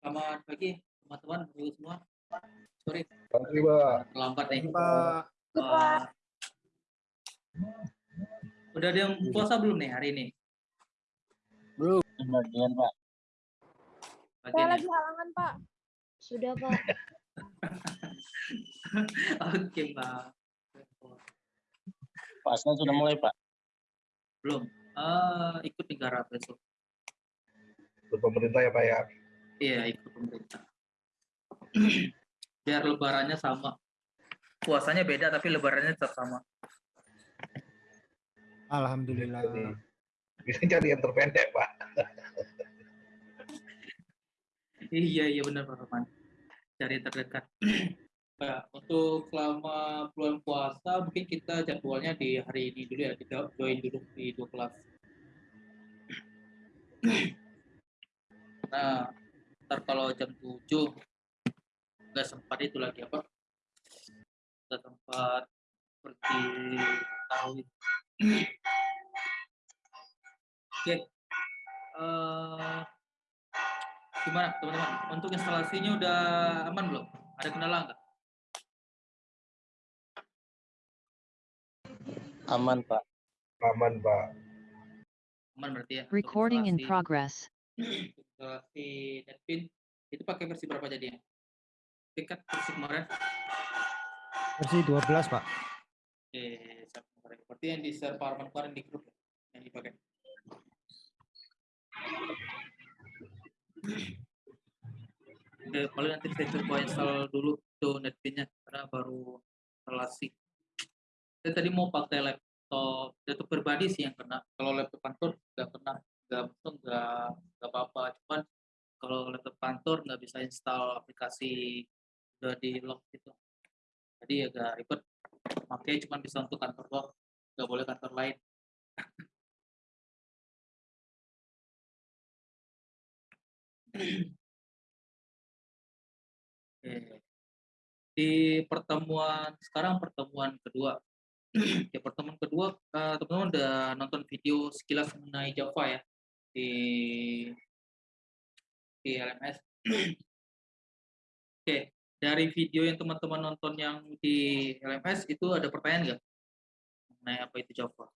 Selamat pagi teman-teman, semua. Sorry, Pagi, Pak. terlambat nih. Pak. Eh, udah ada yang puasa belum nih hari ini? Belum. Bagian Pak. Saya lagi halangan, Pak. Sudah, Pak. Oke, Pak. Puasa sudah mulai Pak. Belum. Eh, ikut negara besok. Untuk pemerintah ya, Pak ya. Iya, ikut pemerintah. Biar lebarannya sama. Puasanya beda tapi lebarannya tetap sama. Alhamdulillah. Jadi, bisa cari yang terpendek, Pak. Iya, iya benar Pak Rahman. Cari yang terdekat. Nah, untuk selama bulan puasa mungkin kita jadwalnya di hari ini dulu ya, kita join dulu di dua kelas. Nah, ntar kalau jam 7 nggak sempat itu lagi apa? Nggak sempat seperti tahu. Oke. Eh, gimana teman-teman? Untuk instalasinya udah aman belum? Ada kendala nggak? Aman Pak. Aman, Pak. Aman berarti ya. Recording in instalasi- progress. instalasi Netpin itu pakai versi berapa jadinya? Tingkat versi kemarin? Versi 12, Pak. Kemarin. Berarti yang di share Arman kemarin di grup ya, yang dipakai. Oke, paling nanti saya coba install dulu tuh Netpinnya karena baru instalasi. Saya tadi mau pakai laptop laptop pribadi sih yang kena. Kalau laptop kantor nggak kena, nggak untung nggak apa-apa. Cuman kalau laptop kantor nggak bisa install aplikasi udah di lock gitu. Jadi agak ribet. Makanya cuma bisa untuk kantor doang, nggak boleh kantor lain. Oke. Di pertemuan sekarang pertemuan kedua. ya pertemuan kedua eh, teman-teman udah nonton video sekilas mengenai Java ya di di LMS. Oke, dari video yang teman-teman nonton yang di LMS itu ada pertanyaan nggak mengenai apa itu Java?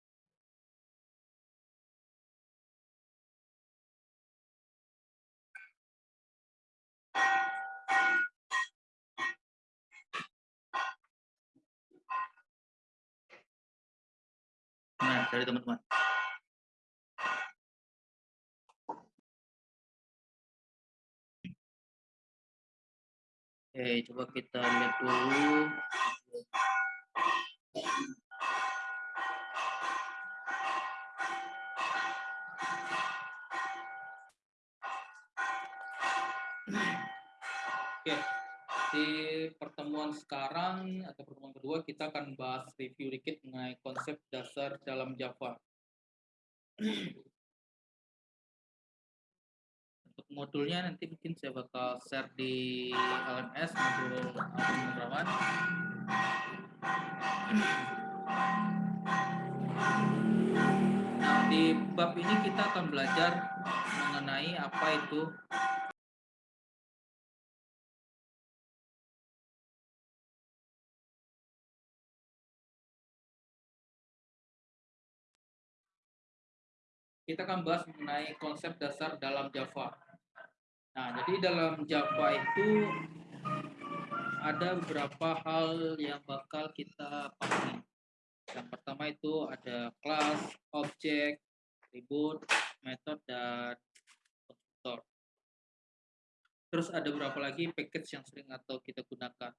Nah, dari teman-teman. Oke, coba kita lihat dulu. Oke, di pertemuan sekarang atau pertemuan kedua kita akan bahas review dikit mengenai konsep dasar dalam Java. Modulnya nanti mungkin saya bakal share di LMS modul Alvin Bendrawan. Nah, di bab ini kita akan belajar mengenai apa itu kita akan bahas mengenai konsep dasar dalam Java. Nah, jadi dalam Java itu ada beberapa hal yang bakal kita pahami. Yang pertama itu ada kelas, objek, atribut, metode, dan konstruktor. Terus ada beberapa lagi package yang sering atau kita gunakan.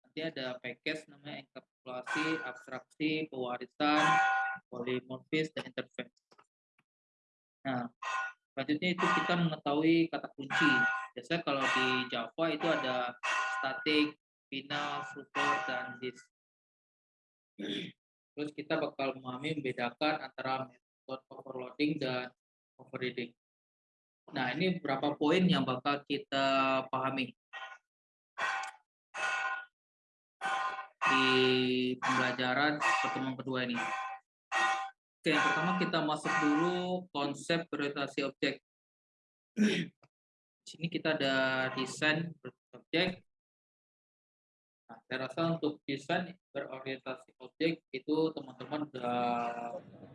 Nanti ada package namanya enkapsulasi, abstraksi, pewarisan, polimorfis, dan interface. Nah, selanjutnya itu kita mengetahui kata kunci. Biasanya kalau di Java itu ada static, final, super, dan this. Terus kita bakal memahami membedakan antara metode overloading dan overriding. Nah, ini beberapa poin yang bakal kita pahami di pembelajaran pertemuan kedua ini. Oke, yang pertama kita masuk dulu konsep orientasi objek. Di sini kita ada desain objek. Nah, saya rasa untuk desain berorientasi objek itu teman-teman udah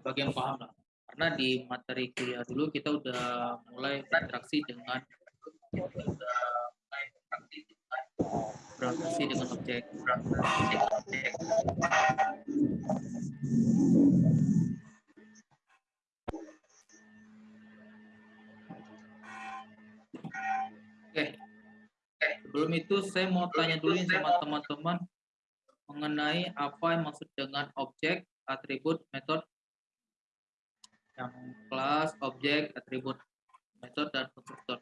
bagian paham lah. Karena di materi kuliah dulu kita udah mulai berinteraksi dengan objek, berinteraksi dengan objek. Sebelum itu saya mau tanya dulu sama teman-teman mengenai apa yang maksud dengan objek, atribut, metode yang kelas, objek, atribut, metode dan konstruktor.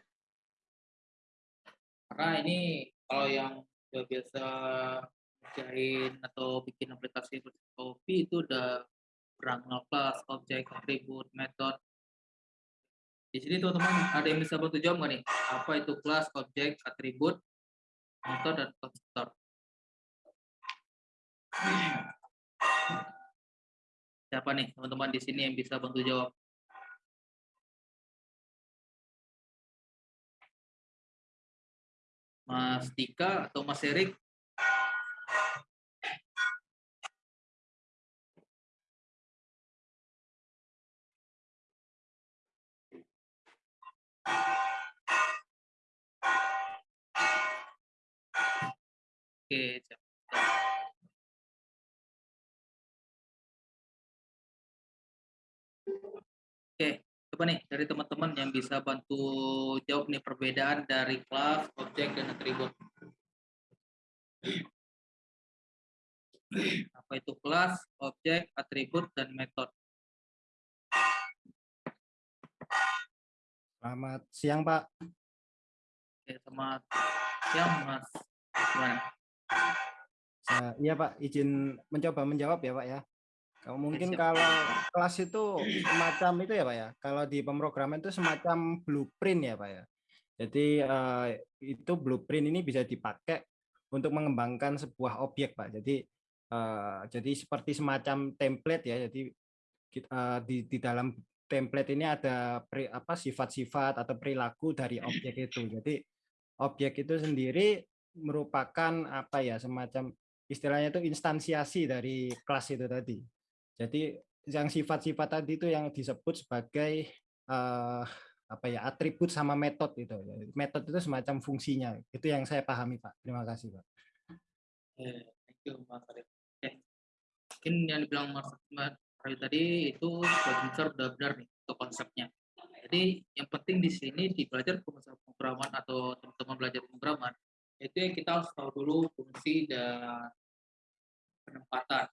Karena ini kalau yang udah biasa ngerjain atau bikin aplikasi kopi itu udah kenal kelas, objek, atribut, metode. Di sini teman-teman ada yang bisa bantu jawab nggak nih? Apa itu kelas, objek, atribut, metode dan konstruktor? Siapa nih teman-teman di sini yang bisa bantu jawab? Mas Dika atau Mas Erik? Oke, siap. Oke, coba nih dari teman-teman yang bisa bantu jawab nih perbedaan dari kelas, objek, dan atribut. Apa itu kelas, objek, atribut, dan metode? Selamat siang, Pak. Oke, selamat siang, Mas. Gimana? Saya, iya, Pak. Izin mencoba menjawab ya, Pak ya. Kalau mungkin siap. kalau kelas itu semacam itu ya, Pak ya. Kalau di pemrograman itu semacam blueprint ya, Pak ya. Jadi eh, itu blueprint ini bisa dipakai untuk mengembangkan sebuah objek, Pak. Jadi eh, jadi seperti semacam template ya. Jadi eh, di di dalam template ini ada pri- apa sifat-sifat atau perilaku dari objek itu. Jadi objek itu sendiri merupakan apa ya semacam istilahnya itu instansiasi dari kelas itu tadi. Jadi yang sifat-sifat tadi itu yang disebut sebagai eh, apa ya atribut sama metode itu. Metode itu semacam fungsinya. Itu yang saya pahami Pak. Terima kasih Pak. Thank you, Mas. Mungkin yang dibilang Mas Arif tadi itu besar udah benar nih untuk konsepnya. Jadi yang penting di sini di belajar pemrograman atau teman-teman belajar pemrograman itu yang kita harus tahu dulu fungsi dan penempatan.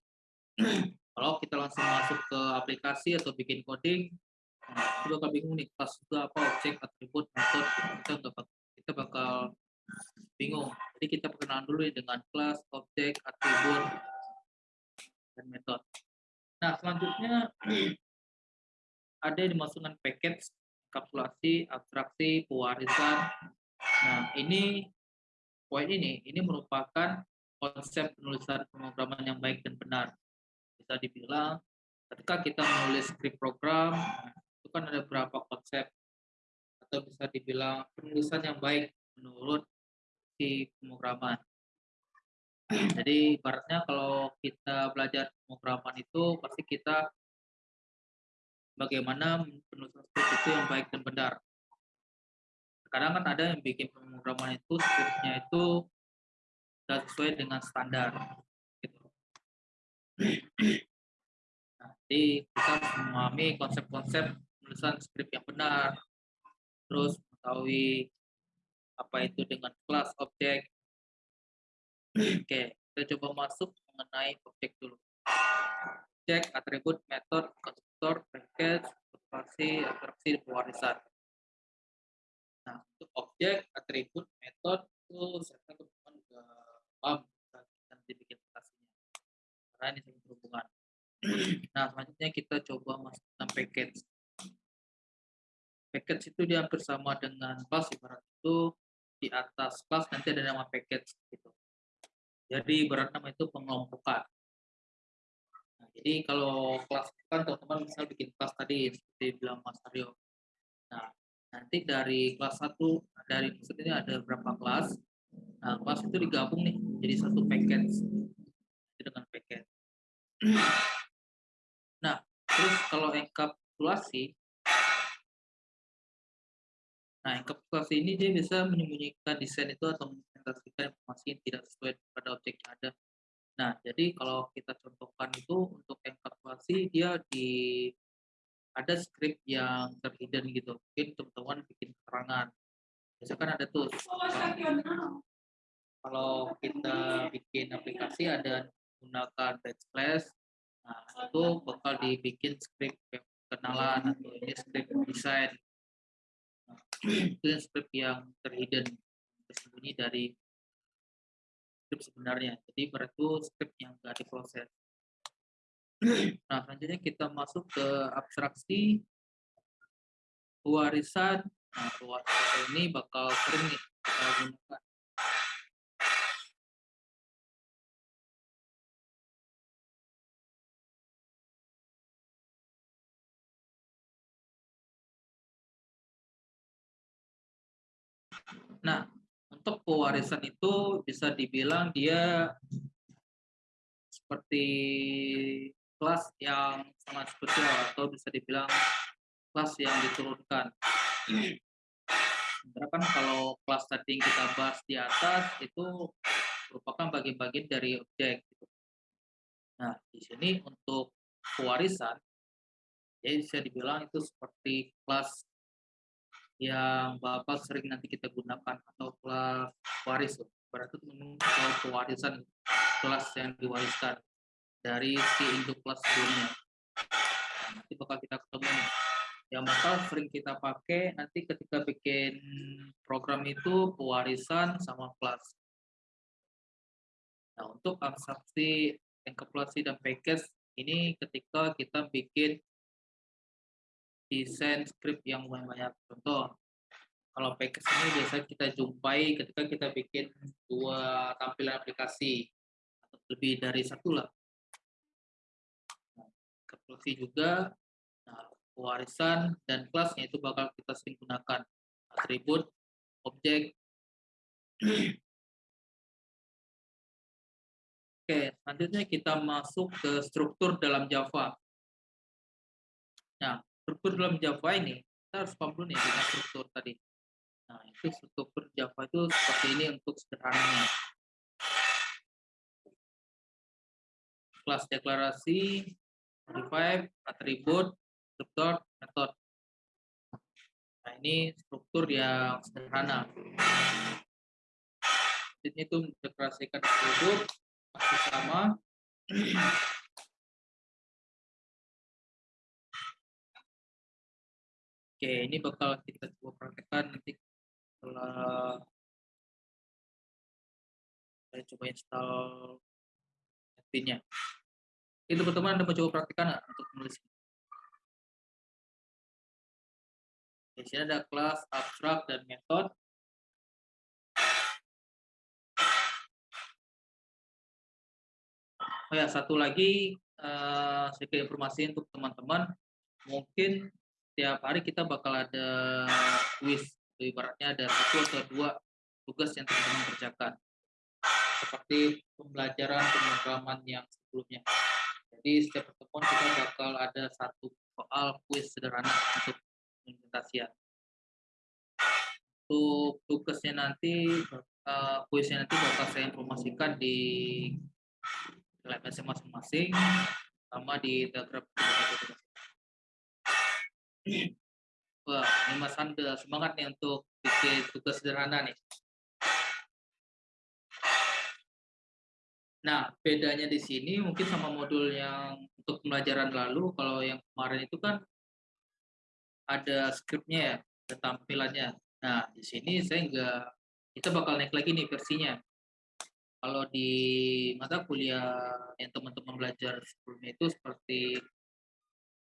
Kalau kita langsung masuk ke aplikasi atau bikin coding, nah, itu bakal bingung nih kelas itu apa objek, atribut, metode, kita nggak bak- kita bakal bingung. Jadi kita perkenalan dulu ya dengan kelas, objek, atribut, dan metode. Nah, selanjutnya ada dimasukkan package, kapsulasi, abstraksi, pewarisan. Nah, ini poin ini, ini merupakan konsep penulisan pemrograman yang baik dan benar. Bisa dibilang, ketika kita menulis script program, itu kan ada beberapa konsep atau bisa dibilang penulisan yang baik menurut si pemrograman. Jadi ibaratnya kalau kita belajar pemrograman itu pasti kita bagaimana penulisan script itu yang baik dan benar. Sekarang kan ada yang bikin pemrograman itu scriptnya itu tidak sesuai dengan standar. Gitu. Jadi kita memahami konsep-konsep penulisan script yang benar, terus mengetahui apa itu dengan kelas objek. Oke, kita coba masuk mengenai objek dulu. Objek, atribut, metode, konstruktor, package, observasi, abstraksi, dan pewarisan. Nah, untuk objek, atribut, metode itu saya teman-teman udah paham saat nanti bikin aplikasinya. Karena ini sangat berhubungan. Nah, selanjutnya kita coba masuk ke package. Package itu dia hampir sama dengan kelas, ibarat itu di atas kelas nanti ada nama package gitu. Jadi ibarat nama itu pengelompokan. Nah, jadi kalau kelas kan teman-teman misal bikin kelas tadi seperti bilang Mas Aryo. Nah, nanti dari kelas 1 dari maksudnya ada berapa kelas? Nah kelas itu digabung nih jadi satu package. Dengan package. Nah terus kalau enkapsulasi nah enkapsulasi ini dia bisa menyembunyikan desain itu atau mengimplementasikan informasi yang tidak sesuai pada objek yang ada. Nah jadi kalau kita contohkan itu untuk enkapsulasi dia di ada script yang terhidden gitu. Mungkin teman-teman bikin keterangan. Misalkan ada tuh kalau kita bikin aplikasi ada menggunakan backslash, nah itu bakal dibikin script kenalan atau ini script desain. Nah, itu script yang terhidden tersembunyi dari script sebenarnya. Jadi berarti script yang nggak diproses. Nah, selanjutnya kita masuk ke abstraksi warisan. Nah, warisan ini bakal sering nih kita gunakan. Nah, untuk pewarisan itu bisa dibilang dia seperti kelas yang sangat spesial atau bisa dibilang kelas yang diturunkan. Sementara kan kalau kelas tadi yang kita bahas di atas itu merupakan bagian-bagian dari objek. Gitu. Nah, di sini untuk pewarisan, ya bisa dibilang itu seperti kelas yang Bapak sering nanti kita gunakan atau kelas waris. Berarti itu pewarisan kelas yang diwariskan dari si induk kelas sebelumnya. Nanti bakal kita ketemu nih. Yang bakal sering kita pakai nanti ketika bikin program itu pewarisan sama kelas. Nah, untuk abstraksi, enkapsulasi, dan package ini ketika kita bikin desain script yang banyak. Contoh, kalau package ini biasa kita jumpai ketika kita bikin dua tampilan aplikasi atau lebih dari satu lah evolusi juga nah, warisan dan kelasnya itu bakal kita sering gunakan atribut objek Oke, selanjutnya kita masuk ke struktur dalam Java. Nah, struktur dalam Java ini, kita harus paham dulu dengan struktur tadi. Nah, itu struktur Java itu seperti ini untuk sederhananya. Kelas deklarasi, atribut, struktur, metode. Nah, ini struktur yang sederhana. Ini itu mendeklarasikan atribut masih sama. Oke, ini bakal kita coba praktekkan nanti setelah saya coba install nya itu teman-teman Anda mencoba praktikkan nggak untuk menulis? Di sini ada kelas, abstrak, dan metode. Oh ya, satu lagi uh, sedikit informasi untuk teman-teman. Mungkin setiap hari kita bakal ada quiz. Ibaratnya ada satu atau dua tugas yang teman-teman kerjakan. Seperti pembelajaran pemrograman yang sebelumnya. Jadi setiap pertemuan kita bakal ada satu soal kuis sederhana untuk implementasian. Untuk tugasnya nanti, uh, kuisnya nanti bakal saya informasikan di LMS masing-masing, sama di Telegram. Wah, ini Mas Anda semangat nih untuk bikin tugas sederhana nih. Nah, bedanya di sini mungkin sama modul yang untuk pembelajaran lalu, kalau yang kemarin itu kan ada skripnya ya, ada tampilannya. Nah, di sini saya enggak, kita bakal naik lagi nih versinya. Kalau di mata kuliah yang teman-teman belajar sebelumnya itu seperti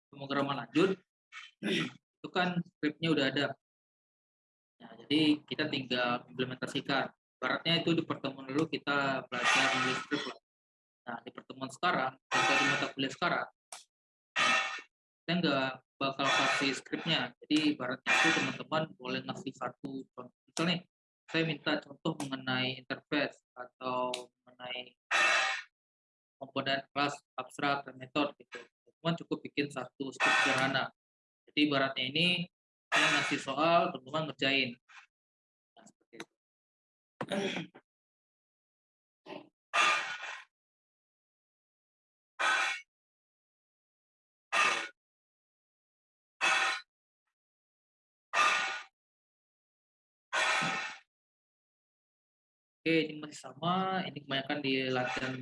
pemrograman lanjut, itu kan skripnya udah ada. Nah, jadi kita tinggal implementasikan. Baratnya itu di pertemuan dulu kita belajar script lah. Nah, di pertemuan sekarang, atau di mata kuliah sekarang, saya nggak bakal kasih skripnya. Jadi ibaratnya itu teman-teman boleh ngasih satu contoh. Misalnya saya minta contoh mengenai interface atau mengenai komponen kelas abstrak dan metode gitu. Teman cukup bikin satu skrip sederhana. Jadi ibaratnya ini saya ngasih soal, teman-teman ngerjain. Oke, ini masih sama. Ini kebanyakan di latihan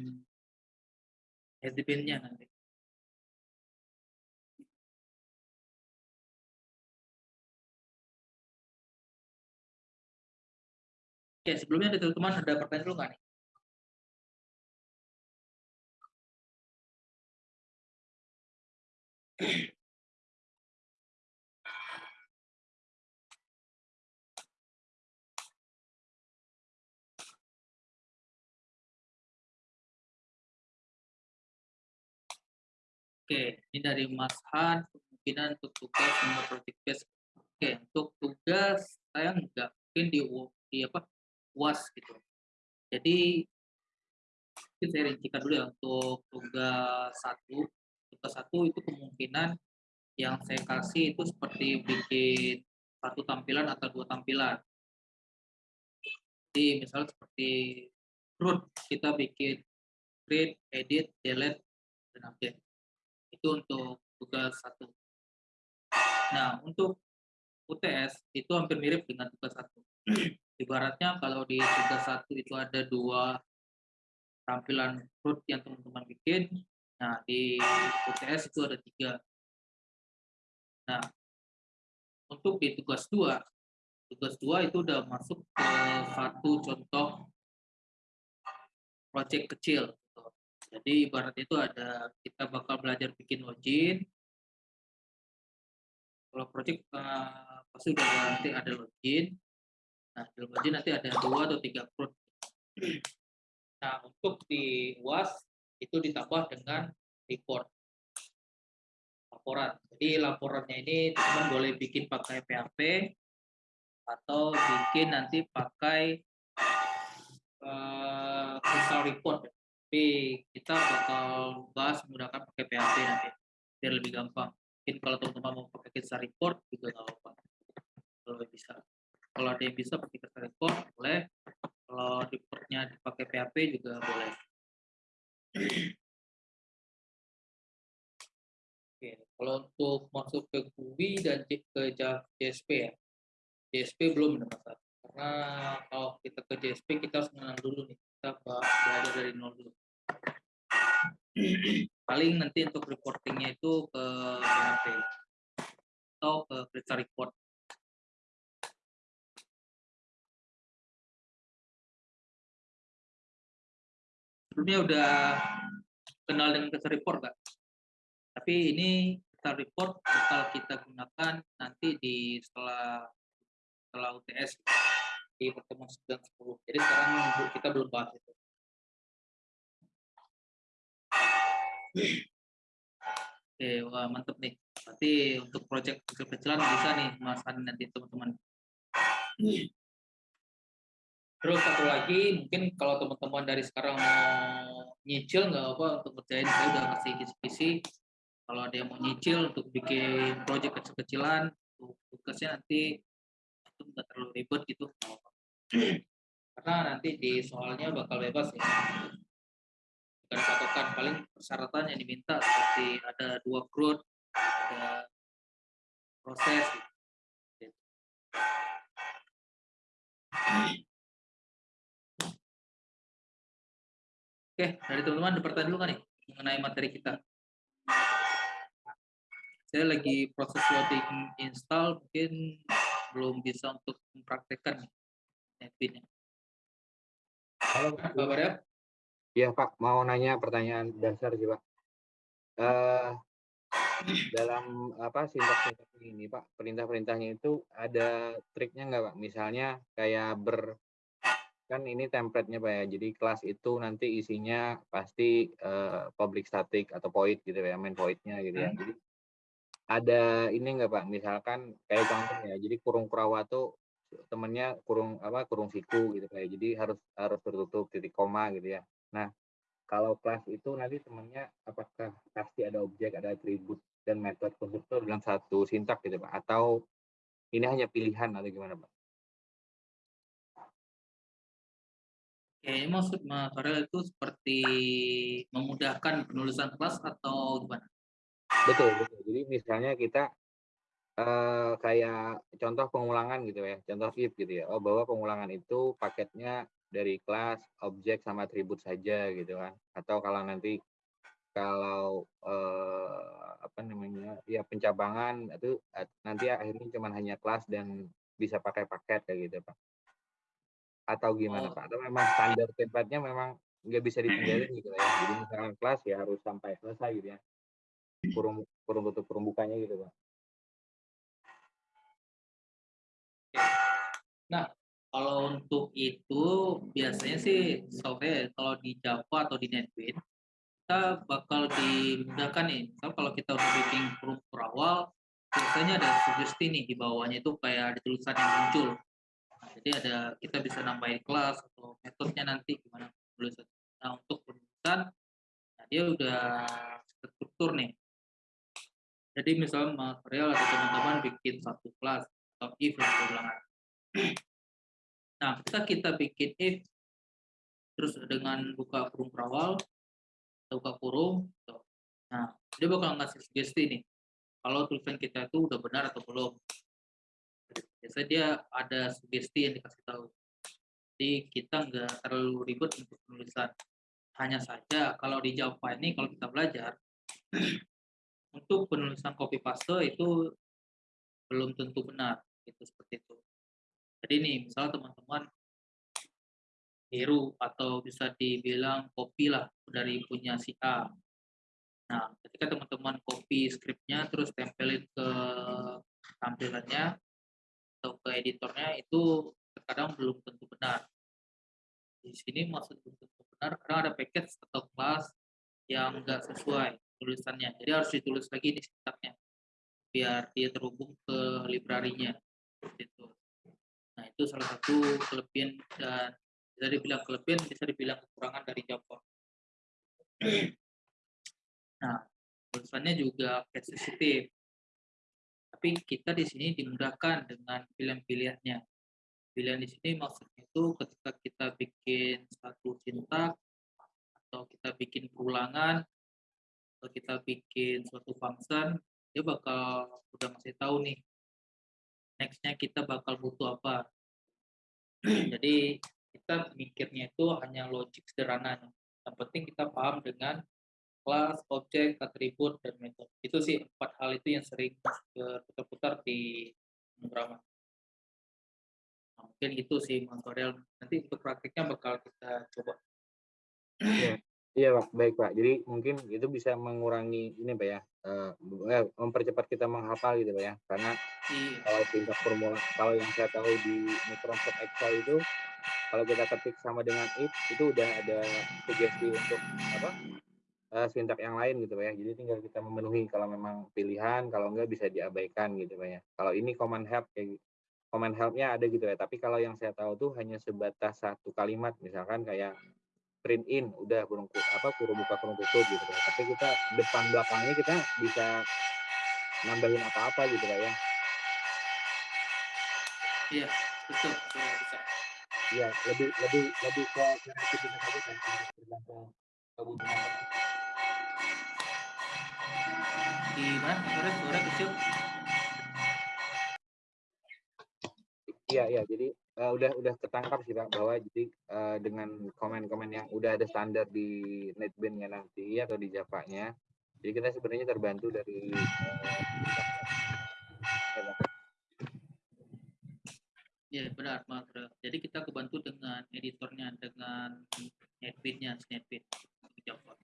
headband-nya nanti. Oke, sebelumnya ada teman-teman ada pertanyaan dulu nggak nih? Oke, ini dari Mas Han, kemungkinan untuk tugas nomor project base. Oke, untuk tugas saya nggak mungkin di, di apa UAS gitu. Jadi mungkin saya rincikan dulu ya untuk tugas satu. Tugas satu itu kemungkinan yang saya kasih itu seperti bikin satu tampilan atau dua tampilan. Jadi misalnya seperti root kita bikin create, edit, delete, dan update itu untuk tugas satu. Nah, untuk UTS itu hampir mirip dengan tugas satu. Ibaratnya kalau di tugas satu itu ada dua tampilan root yang teman-teman bikin, nah di UTS itu ada tiga. Nah, untuk di tugas dua, tugas dua itu udah masuk ke satu contoh project kecil jadi ibarat itu ada kita bakal belajar bikin login. Kalau project uh, pasti udah nanti ada login. Nah, di login nanti ada dua atau tiga project. Nah, untuk di UAS itu ditambah dengan report laporan. Jadi laporannya ini teman boleh bikin pakai PHP atau bikin nanti pakai uh, report tapi kita bakal bahas menggunakan pakai PHP nanti biar lebih gampang. Mungkin kalau teman-teman mau pakai Kitsa Report juga nggak apa-apa. Kalau bisa kalau ada yang bisa pakai Kitsa Report boleh. Kalau reportnya dipakai PHP juga boleh. Oke, kalau untuk masuk ke GUI dan ke JSP ya. JSP belum masalah. Karena kalau kita ke JSP kita harus mengenal dulu nih. Kita belajar dari nol dulu. Paling nanti untuk reportingnya itu ke PHP atau ke Krista Report sebelumnya udah kenal dengan Krista Report nggak? Tapi ini Krista Report bakal kita gunakan nanti di setelah setelah UTS di pertemuan 9 10. Jadi sekarang kita belum bahas itu. Oke, wah mantep nih. Berarti untuk proyek kecil-kecilan bisa nih Mas Ani nanti teman-teman. Terus satu lagi, mungkin kalau teman-teman dari sekarang mau nyicil nggak apa untuk kerjain, saya udah kasih kisi-kisi. Kalau ada yang mau nyicil untuk bikin proyek kecil-kecilan, tugasnya nanti itu nggak terlalu ribet gitu karena nanti di soalnya bakal bebas ya bukan patokan paling persyaratan yang diminta seperti ada dua growth ada proses gitu. Oke, dari teman-teman ada pertanyaan dulu kan nih mengenai materi kita. Saya lagi proses loading install, mungkin belum bisa untuk mempraktekkan Netbin. Halo, Pak Barel. Iya Pak, mau nanya pertanyaan dasar sih Pak. Uh, dalam apa sintaks ini Pak, perintah-perintahnya itu ada triknya nggak Pak? Misalnya kayak ber kan ini template-nya Pak ya. Jadi kelas itu nanti isinya pasti uh, public static atau void gitu ya, main void-nya gitu ya. Hmm. Jadi ada ini enggak Pak, misalkan kayak contoh ya, jadi kurung Kurawa tuh temennya kurung apa, kurung siku gitu kayak jadi harus harus tertutup titik koma gitu ya. Nah, kalau kelas itu nanti temennya apakah pasti ada objek, ada atribut dan metode konstruktor dalam satu sintak gitu Pak? Atau ini hanya pilihan atau gimana Pak? Ini maksud Farel itu seperti memudahkan penulisan kelas atau gimana? Betul betul. Jadi misalnya kita, eee, kayak contoh pengulangan gitu ya, contoh if gitu ya, oh bahwa pengulangan itu paketnya dari kelas, objek, sama atribut saja gitu kan. Atau kalau nanti kalau, eee, apa namanya, ya pencabangan itu nanti akhirnya cuman hanya kelas dan bisa pakai paket kayak gitu Pak. Atau gimana Oh. Pak? Atau memang standar template-nya memang nggak bisa ditinggalin gitu ya. Jadi misalkan kelas ya harus sampai selesai gitu ya. Kurung kurung tutup, kurung bukanya gitu Pak. Nah, kalau untuk itu biasanya sih setahu kalau di Java atau di NetBeans, kita bakal dimudahkan nih, misal kalau kita udah bikin kurung berawal, biasanya ada sugesti nih di bawahnya itu kayak ada tulisan yang muncul. Jadi ada kita bisa nambahin kelas atau metodenya nanti gimana penulisan. Nah, untuk penulisan, nah dia udah terstruktur nih. Jadi misalnya material atau teman-teman bikin satu kelas atau if yang berulangan. Nah, ketika kita bikin if terus dengan buka kurung berawal, atau buka kurung, gitu. Nah, dia bakal ngasih sugesti nih, kalau tulisan kita itu udah benar atau belum. Biasanya dia ada sugesti yang dikasih tahu. Jadi kita nggak terlalu ribet untuk penulisan. Hanya saja kalau di Java ini kalau kita belajar, untuk penulisan copy paste itu belum tentu benar, gitu seperti itu. Jadi nih, misalnya teman-teman tiru atau bisa dibilang copy lah dari punya si A. Nah, ketika teman-teman copy skripnya terus tempelin ke tampilannya atau ke editornya itu terkadang belum tentu benar. Di sini maksud belum tentu benar karena ada package atau kelas yang enggak sesuai tulisannya. Jadi harus ditulis lagi di sintaknya biar dia terhubung ke library-nya. Seperti itu. Nah, itu salah satu kelebihan dan bisa dibilang kelebihan, bisa dibilang kekurangan dari Java. Nah, tulisannya juga case sensitive. Tapi kita di sini dimudahkan dengan pilihan-pilihannya. Pilihan di sini maksudnya itu ketika kita bikin satu sintak atau kita bikin perulangan atau kita bikin suatu function, dia bakal udah ngasih tahu nih next-nya kita bakal butuh apa. Jadi kita mikirnya itu hanya logik sederhana. Yang penting kita paham dengan kelas, objek, atribut, dan metode. Itu sih empat hal itu yang sering berputar-putar di pemrograman. Nah, mungkin itu sih Mas Farel. Nanti untuk praktiknya bakal kita coba. Iya, iya Pak, baik Pak. Jadi mungkin itu bisa mengurangi ini Pak ya, eh, mempercepat kita menghafal gitu Pak ya. Karena Iya. kalau sintak formula, kalau yang saya tahu di Microsoft Excel itu kalau kita ketik sama dengan if itu udah ada sugesti untuk apa eh, sintak yang lain gitu Pak ya. Jadi tinggal kita memenuhi kalau memang pilihan, kalau enggak bisa diabaikan gitu Pak ya. Kalau ini command help kayak command help-nya ada gitu ya. Tapi kalau yang saya tahu tuh hanya sebatas satu kalimat, misalkan kayak print in udah kurung ku- apa kurung buka kurung tutup gitu Pak. Tapi kita depan belakangnya kita bisa nambahin apa-apa gitu Pak ya. Iya, betul. betul bisa. Iya, lebih lebih lebih ke kreativitas aja kan kebutuhan. Orang. Di mana? Mas Farel suara kecil. Iya, iya. Jadi eh, udah udah ketangkap sih Pak bahwa jadi eh, dengan komen-komen yang udah ada standar di NetBeans-nya nanti atau di Java-nya, jadi kita sebenarnya terbantu dari eh, ya. Iya benar Mas. Jadi kita kebantu dengan editornya, dengan untuk Java.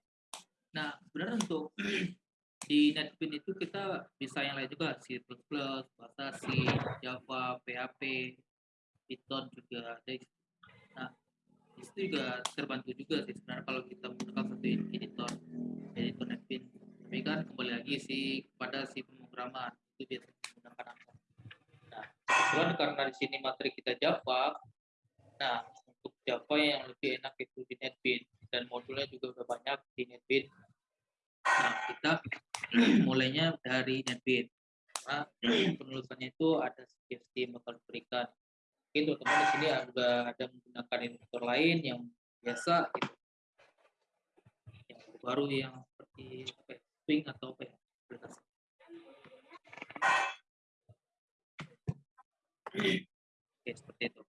Nah, sebenarnya untuk di NetBeans itu kita bisa yang lain juga, C++, bahasa C, Java, PHP, Python juga ada. Nah, di situ juga terbantu juga sih sebenarnya kalau kita menggunakan satu editor, editor NetBeans. Tapi kan kembali lagi sih kepada si pemrograman itu biasanya menggunakan angka. Nah, kebetulan karena di sini materi kita Java, nah untuk Java yang lebih enak itu di NetBeans dan modulnya juga udah banyak di NetBeans. Nah, kita mulainya dari NetBeans. Karena penulisannya itu ada sugesti bakal diberikan. Mungkin teman-teman di sini juga ada menggunakan editor lain yang biasa gitu. Yang baru yang seperti apa ya, Swing atau apa ya. Oke, seperti itu.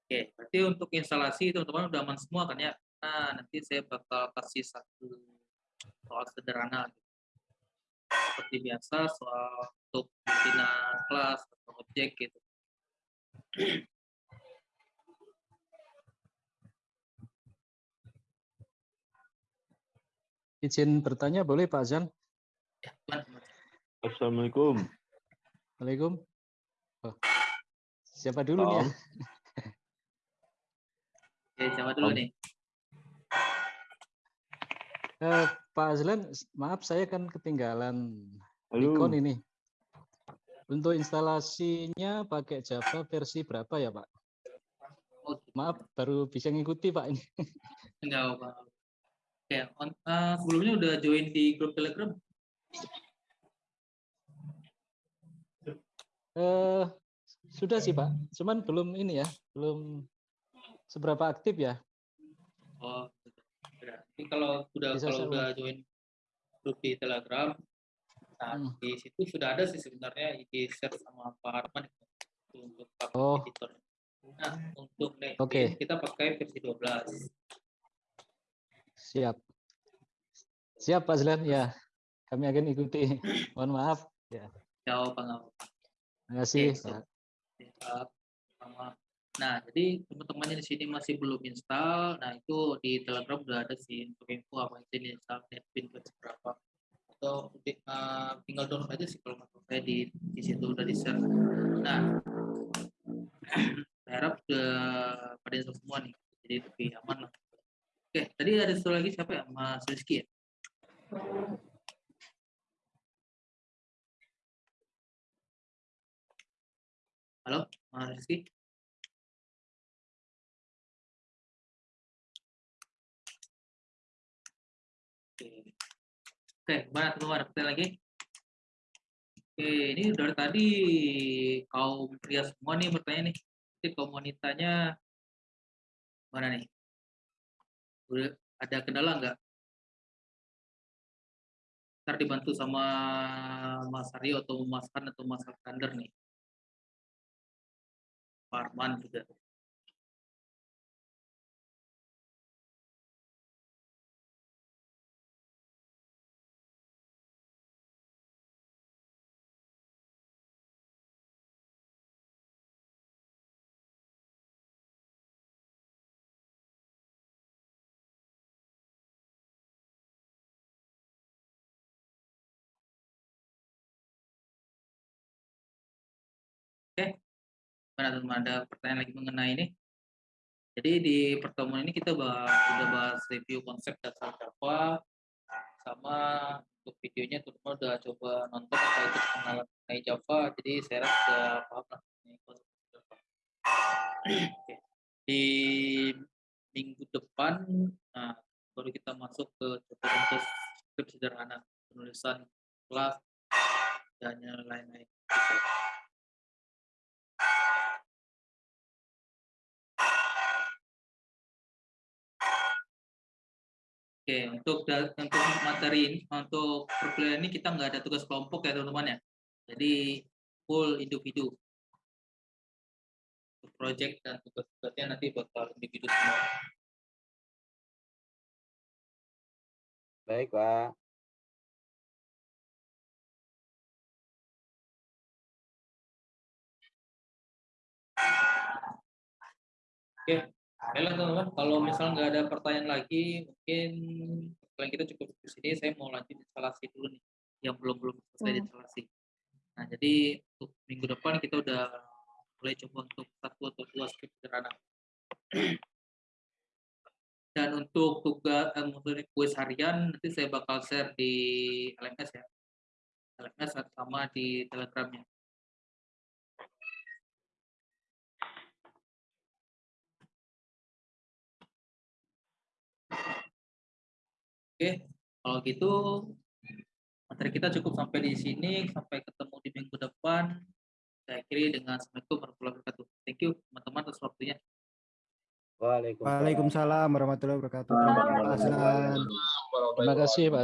Oke, berarti untuk instalasi teman-teman udah aman semua kan ya? Nah, nanti saya bakal kasih satu soal sederhana. gitu. Seperti biasa, soal untuk pimpinan kelas atau objek gitu. Izin bertanya boleh Pak Azan? Ya. Assalamualaikum. Assalamualaikum. Oh. Siapa dulu nih? ya? Salam. Oke, siapa dulu Om. nih? Eh, Pak Azlan, maaf saya kan ketinggalan Halo. ikon ini. Untuk instalasinya pakai Java versi berapa ya Pak? Maaf, baru bisa ngikuti Pak ini. enggak apa Oke, on- eh, sebelumnya udah join di grup Telegram? Eh, sudah sih Pak, cuman belum ini ya, belum seberapa aktif ya. Oh, Jadi kalau udah Bisa kalau udah join grup di Telegram, nah Hmm. di situ sudah ada sih sebenarnya di share sama Pak Arman itu untuk Oh. editor. Nah, untuk nih Oke. kita pakai versi 12. Siap. Siap Pak Azlan, ya. Kami akan ikuti. Mohon maaf. Jauh Pak. Terima kasih. Pak. Siap. Sama. Nah, jadi teman-teman di sini masih belum install, nah itu di Telegram udah ada sih untuk info apa itu install NetBeans versi berapa. Atau eh, tinggal download aja sih kalau menurut saya di di situ udah di share. Nah, saya harap udah pada install semua nih, jadi lebih aman lah. Oke, tadi ada satu lagi siapa ya? Mas Rizky ya? Halo, Mas Rizky? Oke, gimana teman-teman? Pertanyaan lagi? Oke, ini dari tadi kaum pria semua nih bertanya nih. Jadi kaum wanitanya mana nih? Udah ada kendala nggak? Ntar dibantu sama Mas Aryo atau Mas Han atau Mas Alexander nih. Pak Arman juga. Mana teman ada pertanyaan lagi mengenai ini? Jadi di pertemuan ini kita bahas, sudah bahas review konsep dasar Java sama untuk videonya teman-teman udah coba nonton atau ikut pengenalan mengenai Java. Jadi saya rasa sudah paham lah konsep Java. Di minggu depan nah, baru kita masuk ke coba untuk skrip sederhana penulisan kelas dan lain-lain. Oke, untuk untuk materi ini, untuk perkuliahan ini kita nggak ada tugas kelompok ya teman-teman ya. Jadi full individu. Untuk project dan tugas-tugasnya nanti bakal individu semua. Baik, Pak. Oke, baiklah teman-teman. Kalau misalnya nggak ada pertanyaan lagi, mungkin pertanyaan kita cukup di sini. Saya mau lanjut instalasi dulu nih, yang belum belum selesai Hmm. instalasi. Nah, jadi untuk minggu depan kita udah mulai coba untuk satu atau dua script sederhana. Dan untuk tugas eh, maksudnya kuis harian nanti saya bakal share di LMS ya. LMS sama di Telegramnya. Oke, kalau gitu materi kita cukup sampai di sini. Sampai ketemu di minggu depan. Saya akhiri dengan Assalamualaikum warahmatullahi wabarakatuh. Thank you teman-teman atas waktunya. Waalaikumsalam. Waalaikumsalam warahmatullahi wabarakatuh. Terima kasih. Pak Hasan. Terima kasih Pak